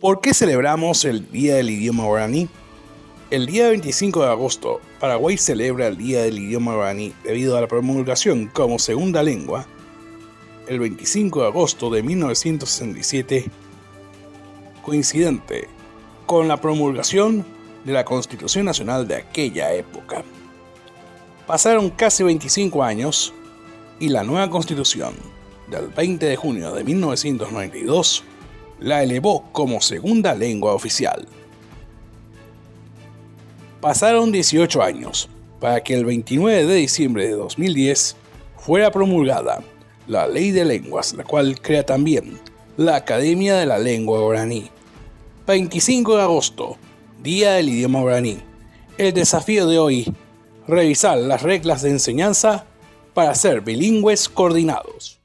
¿Por qué celebramos el Día del Idioma Guaraní? El día 25 de agosto, Paraguay celebra el Día del Idioma Guaraní debido a la promulgación como segunda lengua el 25 de agosto de 1967, coincidente con la promulgación de la Constitución Nacional de aquella época. Pasaron casi 25 años y la nueva Constitución del 20 de junio de 1992 la elevó como segunda lengua oficial. Pasaron 18 años para que el 29 de diciembre de 2010 fuera promulgada la Ley de Lenguas, la cual crea también la Academia de la Lengua Guaraní. 25 de agosto, Día del Idioma Guaraní. El desafío de hoy, revisar las reglas de enseñanza para ser bilingües coordinados.